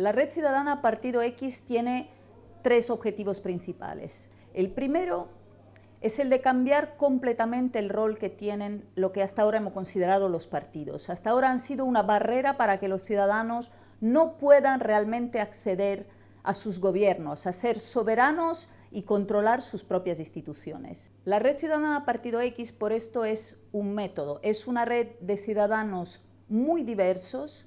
La Red Ciudadana Partido X tiene tres objetivos principales. El primero es el de cambiar completamente el rol que tienen lo que hasta ahora hemos considerado los partidos. Hasta ahora han sido una barrera para que los ciudadanos no puedan realmente acceder a sus gobiernos, a ser soberanos y controlar sus propias instituciones. La Red Ciudadana Partido X por esto es un método, es una red de ciudadanos muy diversos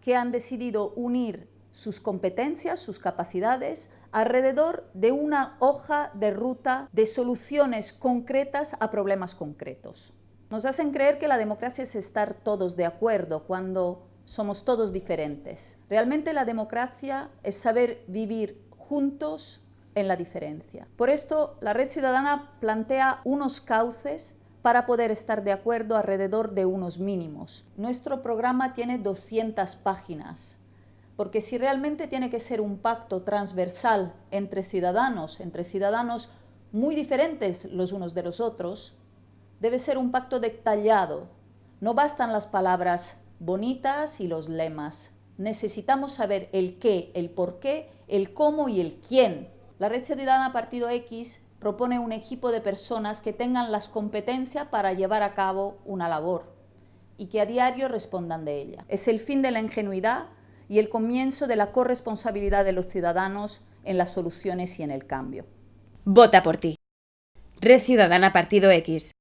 que han decidido unir sus competencias, sus capacidades, alrededor de una hoja de ruta de soluciones concretas a problemas concretos. Nos hacen creer que la democracia es estar todos de acuerdo cuando somos todos diferentes. Realmente la democracia es saber vivir juntos en la diferencia. Por esto, la Red Ciudadana plantea unos cauces para poder estar de acuerdo alrededor de unos mínimos. Nuestro programa tiene 200 páginas porque si realmente tiene que ser un pacto transversal entre ciudadanos, entre ciudadanos muy diferentes los unos de los otros, debe ser un pacto detallado. No bastan las palabras bonitas y los lemas. Necesitamos saber el qué, el por qué, el cómo y el quién. La Red Ciudadana Partido X propone un equipo de personas que tengan las competencias para llevar a cabo una labor y que a diario respondan de ella. Es el fin de la ingenuidad y el comienzo de la corresponsabilidad de los ciudadanos en las soluciones y en el cambio. Vota por ti. Red Ciudadana Partido X.